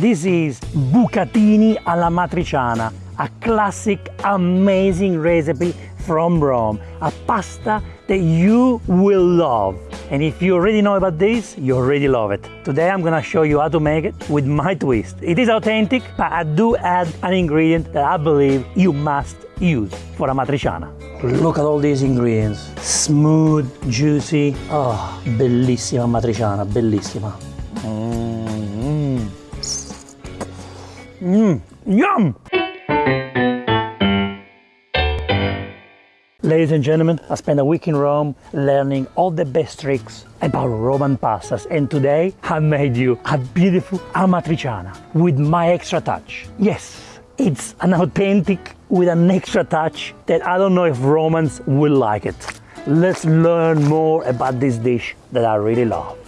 This is bucatini alla matriciana, a classic, amazing recipe from Rome, a pasta that you will love. And if you already know about this, you already love it. Today I'm gonna show you how to make it with my twist. It is authentic, but I do add an ingredient that I believe you must use for amatriciana. Look at all these ingredients. Smooth, juicy. Oh, bellissima matriciana, bellissima. Mmm. Yum! Ladies and gentlemen, I spent a week in Rome learning all the best tricks about Roman pastas and today I made you a beautiful amatriciana with my extra touch. Yes, it's an authentic with an extra touch that I don't know if Romans will like it. Let's learn more about this dish that I really love.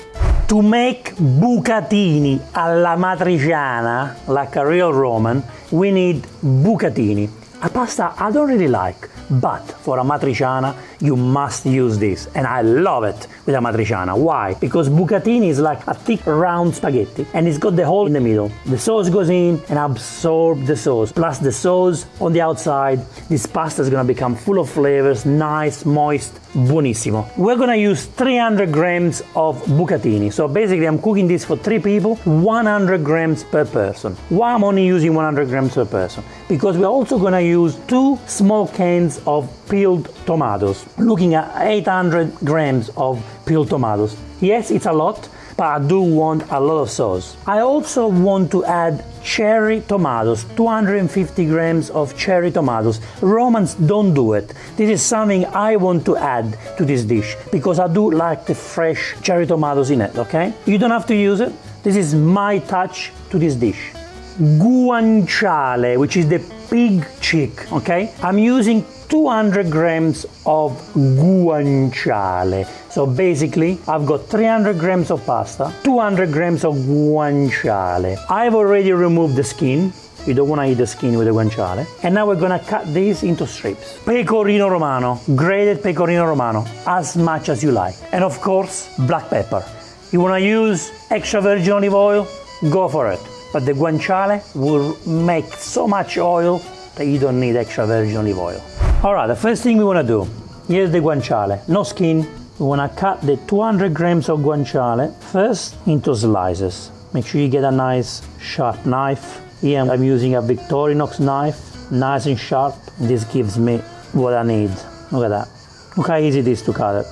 To make bucatini alla matriciana, like a real Roman, we need bucatini, a pasta I don't really like, but for amatriciana, you must use this. And I love it with amatriciana. Why? Because bucatini is like a thick round spaghetti and it's got the hole in the middle. The sauce goes in and absorbs the sauce. Plus the sauce on the outside. This pasta is gonna become full of flavors, nice, moist, buonissimo. We're gonna use 300 grams of bucatini. So basically I'm cooking this for three people, 100 grams per person. Why I'm only using 100 grams per person? Because we're also gonna use two small cans of peeled tomatoes, looking at 800 grams of peeled tomatoes. Yes, it's a lot, but I do want a lot of sauce. I also want to add cherry tomatoes, 250 grams of cherry tomatoes. Romans don't do it. This is something I want to add to this dish because I do like the fresh cherry tomatoes in it, okay? You don't have to use it. This is my touch to this dish. Guanciale, which is the pig cheek, okay? I'm using 200 grams of guanciale. So basically, I've got 300 grams of pasta, 200 grams of guanciale. I've already removed the skin. You don't want to eat the skin with the guanciale. And now we're gonna cut these into strips. Pecorino romano, grated pecorino romano, as much as you like. And of course, black pepper. You wanna use extra virgin olive oil? Go for it. But the guanciale will make so much oil that you don't need extra virgin olive oil. All right, the first thing we want to do, here's the guanciale, no skin. We want to cut the 200 grams of guanciale first into slices. Make sure you get a nice sharp knife. Here I'm using a Victorinox knife, nice and sharp. This gives me what I need. Look at that. Look how easy it is to cut it.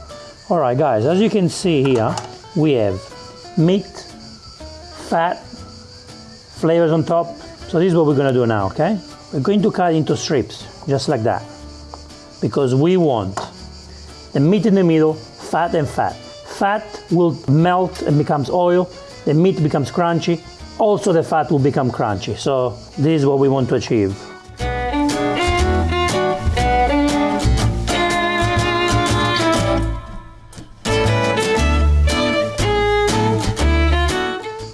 All right, guys, as you can see here, we have meat, fat, flavors on top. So this is what we're gonna do now, okay? We're going to cut into strips, just like that because we want the meat in the middle, fat and fat. Fat will melt and becomes oil, the meat becomes crunchy, also the fat will become crunchy. So this is what we want to achieve.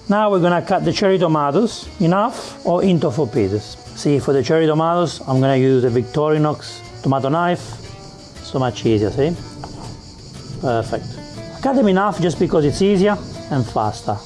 Now we're gonna cut the cherry tomatoes, enough or into four pieces. See, for the cherry tomatoes, I'm gonna use a Victorinox tomato knife, so much easier, see? Perfect. Cut them enough just because it's easier and faster.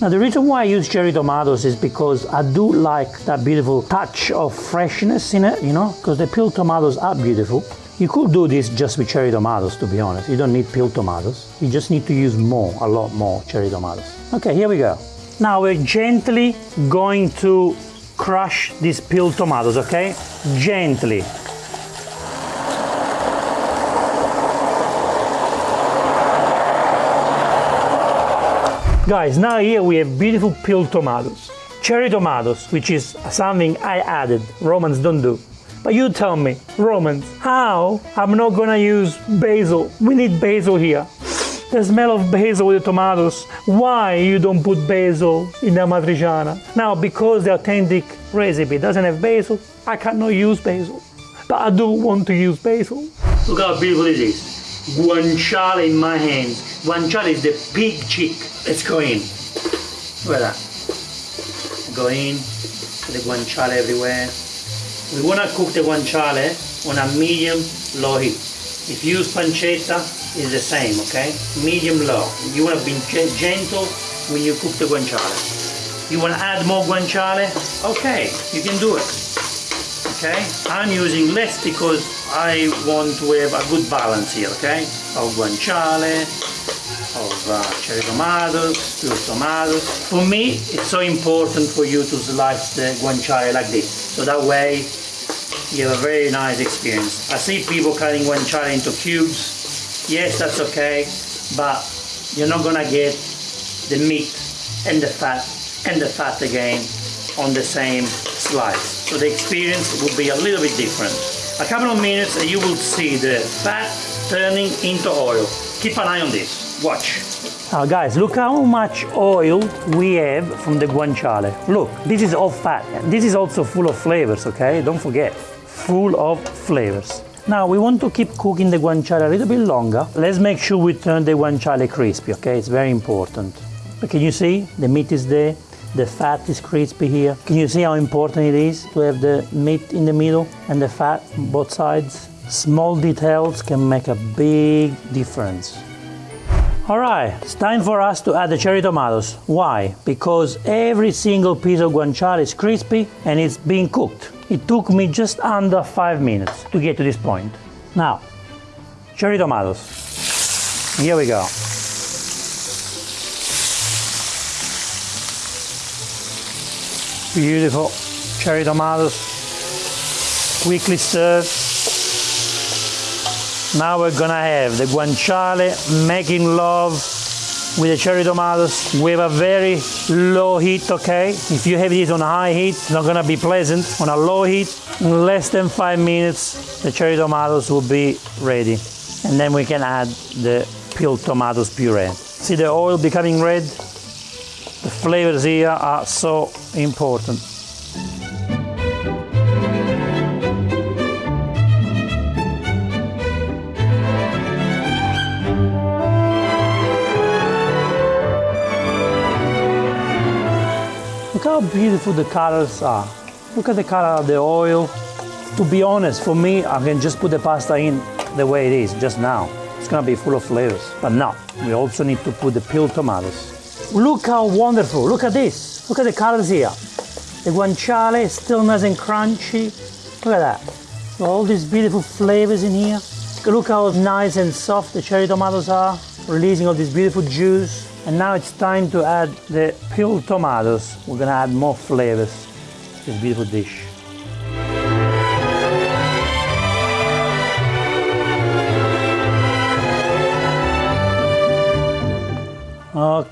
Now the reason why I use cherry tomatoes is because I do like that beautiful touch of freshness in it, you know, because the peeled tomatoes are beautiful. You could do this just with cherry tomatoes, to be honest. You don't need peeled tomatoes. You just need to use more, a lot more cherry tomatoes. Okay, here we go. Now we're gently going to crush these peeled tomatoes, okay? Gently. Guys, now here we have beautiful peeled tomatoes. Cherry tomatoes, which is something I added, Romans don't do. But you tell me, Romans, how I'm not gonna use basil? We need basil here. The smell of basil with the tomatoes. Why you don't put basil in the matriciana? Now, because the authentic recipe doesn't have basil, I cannot use basil. But I do want to use basil. Look how beautiful it is guanciale in my hands. Guanciale is the pig cheek. Let's go in. That. Go in, the guanciale everywhere. We want to cook the guanciale on a medium low heat. If you use pancetta, it's the same, okay? Medium low. You want to be gentle when you cook the guanciale. You want to add more guanciale? Okay, you can do it. Okay, I'm using less because I want to have a good balance here, okay? Of guanciale, of uh, cherry tomatoes, pure tomatoes. For me, it's so important for you to slice the guanciale like this. So that way you have a very nice experience. I see people cutting guanciale into cubes. Yes, that's okay, but you're not gonna get the meat and the fat and the fat again on the same slice. So the experience will be a little bit different. A couple of minutes and you will see the fat turning into oil. Keep an eye on this. Watch. Now guys, look how much oil we have from the guanciale. Look, this is all fat. This is also full of flavors, okay? Don't forget, full of flavors. Now we want to keep cooking the guanciale a little bit longer. Let's make sure we turn the guanciale crispy, okay? It's very important. But can you see? The meat is there. The fat is crispy here. Can you see how important it is to have the meat in the middle and the fat both sides? Small details can make a big difference. All right, it's time for us to add the cherry tomatoes. Why? Because every single piece of guanciale is crispy and it's being cooked. It took me just under five minutes to get to this point. Now, cherry tomatoes. Here we go. Beautiful cherry tomatoes. Quickly served. Now we're gonna have the guanciale making love with the cherry tomatoes with a very low heat, okay? If you have this on high heat, it's not gonna be pleasant. On a low heat, in less than five minutes, the cherry tomatoes will be ready. And then we can add the peeled tomatoes puree. See the oil becoming red? The flavors here are so important. Look how beautiful the colors are. Look at the color of the oil. To be honest, for me, I can just put the pasta in the way it is, just now. It's gonna be full of flavors. But now, we also need to put the peeled tomatoes. Look how wonderful, look at this. Look at the colors here. The guanciale is still nice and crunchy. Look at that. All these beautiful flavors in here. Look how nice and soft the cherry tomatoes are, releasing all this beautiful juice. And now it's time to add the peeled tomatoes. We're gonna add more flavors to this beautiful dish.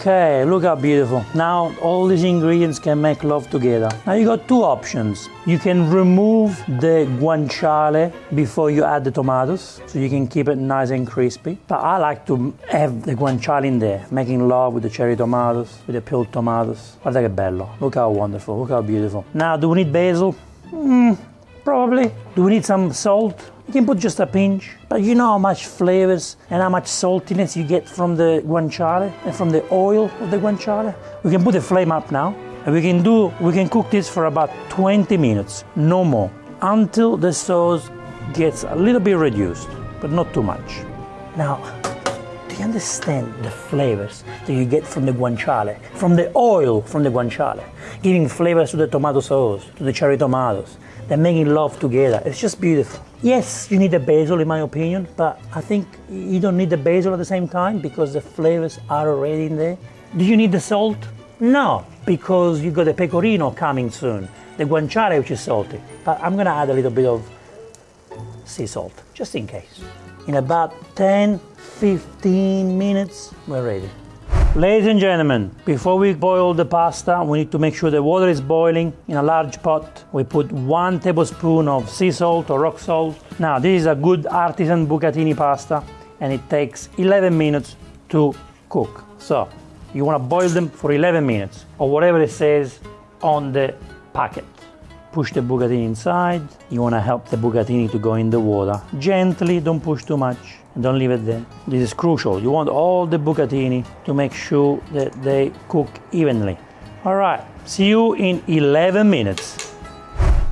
Okay, look how beautiful. Now all these ingredients can make love together. Now you got two options. You can remove the guanciale before you add the tomatoes, so you can keep it nice and crispy. But I like to have the guanciale in there, making love with the cherry tomatoes, with the peeled tomatoes. Guarda che bello. Look how wonderful, look how beautiful. Now, do we need basil? Mm, probably. Do we need some salt? You can put just a pinch, but you know how much flavors and how much saltiness you get from the guanciale and from the oil of the guanciale. We can put the flame up now, and we can do we can cook this for about 20 minutes, no more, until the sauce gets a little bit reduced, but not too much. Now, you understand the flavors that you get from the guanciale, from the oil from the guanciale, giving flavors to the tomato sauce, to the cherry tomatoes? They're making love together. It's just beautiful. Yes, you need the basil in my opinion, but I think you don't need the basil at the same time because the flavors are already in there. Do you need the salt? No, because you got the pecorino coming soon, the guanciale which is salty. But I'm gonna add a little bit of sea salt, just in case. In about 10, 15 minutes, we're ready. Ladies and gentlemen, before we boil the pasta, we need to make sure the water is boiling. In a large pot, we put one tablespoon of sea salt or rock salt. Now, this is a good artisan bucatini pasta, and it takes 11 minutes to cook. So, you want to boil them for 11 minutes, or whatever it says on the packet. Push the bucatini inside. You want to help the bucatini to go in the water. Gently, don't push too much and don't leave it there. This is crucial. You want all the bucatini to make sure that they cook evenly. All right, see you in 11 minutes.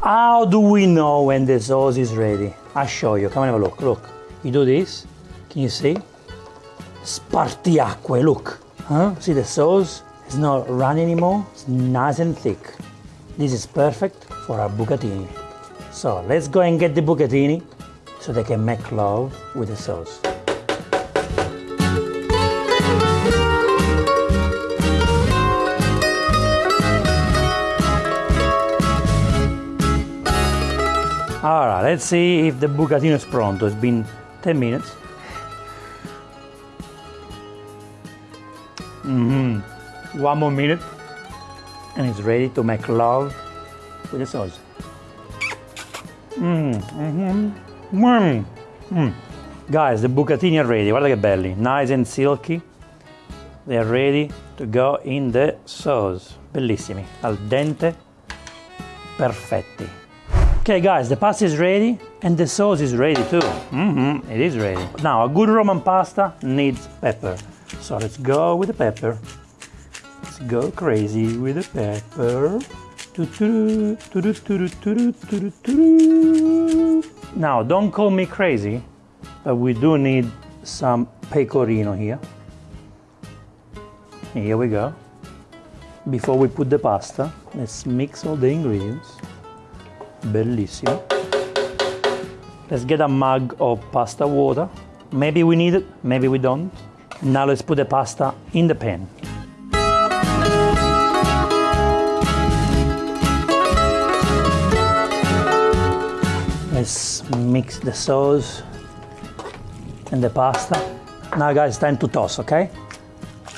How do we know when the sauce is ready? I'll show you. Come and have a look. Look, you do this. Can you see? Spartiacque, look. Huh? See the sauce? It's not runny anymore, it's nice and thick. This is perfect for our bucatini. So let's go and get the bucatini so they can make love with the sauce. Alright, let's see if the bucatino is pronto. It's been 10 minutes. Mm hmm One more minute and it's ready to make love with the sauce. Mmm, mm-hmm. Mmm. Mm. Guys, the bucatini are ready. Guarda che belli, nice and silky. They are ready to go in the sauce. Bellissimi, al dente, perfetti. Okay guys, the pasta is ready and the sauce is ready too. Mm-hmm, it is ready. Now, a good Roman pasta needs pepper. So let's go with the pepper. Go crazy with the pepper. Now, don't call me crazy, but we do need some pecorino here. Here we go. Before we put the pasta, let's mix all the ingredients. Bellissimo. Let's get a mug of pasta water. Maybe we need it, maybe we don't. Now let's put the pasta in the pan. Let's mix the sauce and the pasta. Now guys, time to toss, okay?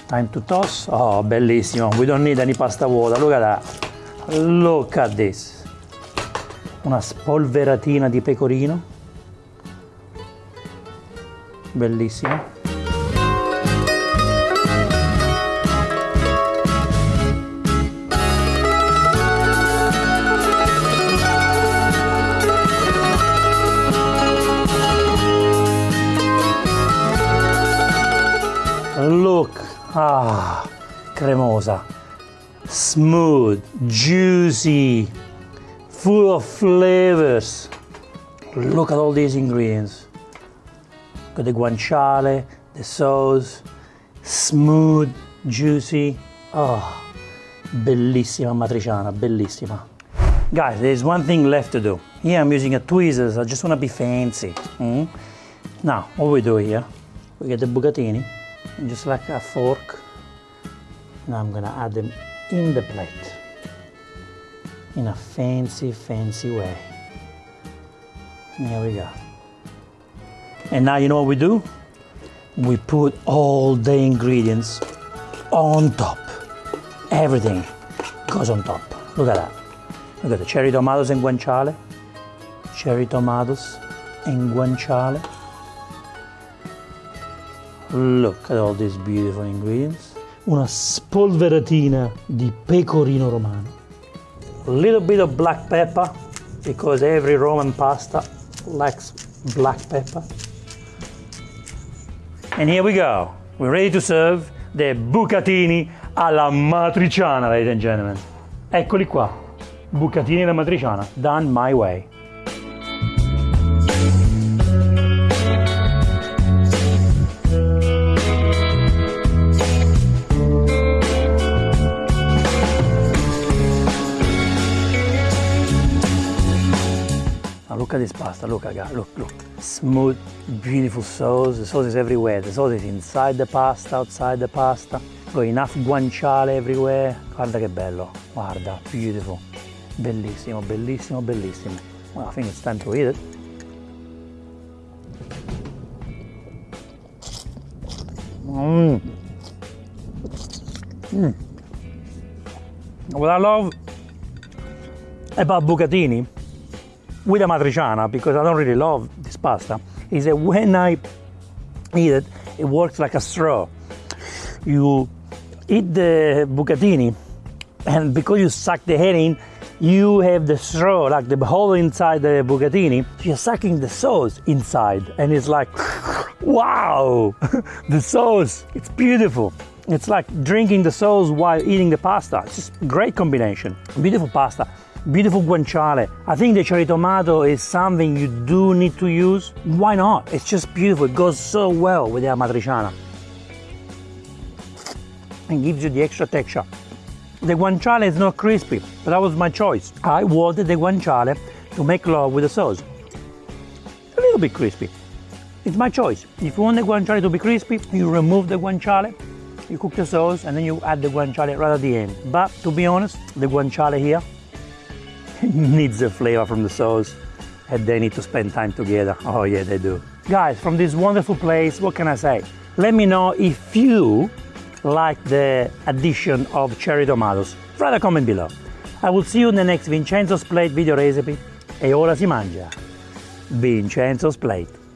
Time to toss. Oh, bellissimo. We don't need any pasta water. Look at that. Look at this una spolveratina di pecorino bellissimo ah cremosa smooth juicy full of flavors. Look at all these ingredients. Got the guanciale, the sauce, smooth, juicy. Oh, bellissima matriciana, bellissima. Guys, there's one thing left to do. Here I'm using a tweezers, I just want to be fancy. Mm? Now, what we do here, we get the bucatini, just like a fork, now I'm gonna add them in the plate in a fancy, fancy way. There we go. And now you know what we do? We put all the ingredients on top. Everything goes on top. Look at that. Look at the cherry tomatoes and guanciale. Cherry tomatoes and guanciale. Look at all these beautiful ingredients. Una spolveratina di pecorino romano a little bit of black pepper because every Roman pasta likes black pepper. And here we go. We're ready to serve the bucatini alla matriciana, ladies and gentlemen. Eccoli qua. Bucatini alla matriciana, done my way. At this pasta, look, got, look, look. Smooth, beautiful sauce. The sauce is everywhere. The sauce is inside the pasta, outside the pasta. Got enough guanciale everywhere. Guarda che bello, guarda, beautiful. Bellissimo, bellissimo, bellissimo. Well, I think it's time to eat it. Mmm. Mmm. What I love about bucatini with amatriciana because I don't really love this pasta is that when I eat it, it works like a straw. You eat the bucatini, and because you suck the head in, you have the straw, like the hole inside the bucatini. You're sucking the sauce inside, and it's like, wow, the sauce, it's beautiful. It's like drinking the sauce while eating the pasta. It's just great combination. Beautiful pasta beautiful guanciale. I think the cherry tomato is something you do need to use. Why not? It's just beautiful. It goes so well with the amatriciana. and gives you the extra texture. The guanciale is not crispy, but that was my choice. I wanted the guanciale to make love with the sauce. A little bit crispy. It's my choice. If you want the guanciale to be crispy, you remove the guanciale, you cook the sauce, and then you add the guanciale right at the end. But to be honest, the guanciale here needs the flavor from the sauce and they need to spend time together. Oh yeah, they do. Guys, from this wonderful place, what can I say? Let me know if you like the addition of cherry tomatoes. Write a comment below. I will see you in the next Vincenzo's Plate video recipe. E ora si mangia. Vincenzo's Plate.